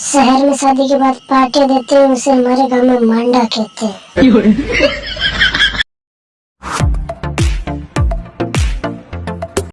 शहर में शादी के बाद पार्टी देते हैं, उसे हमारे गाँव में मांडा कहते हैं।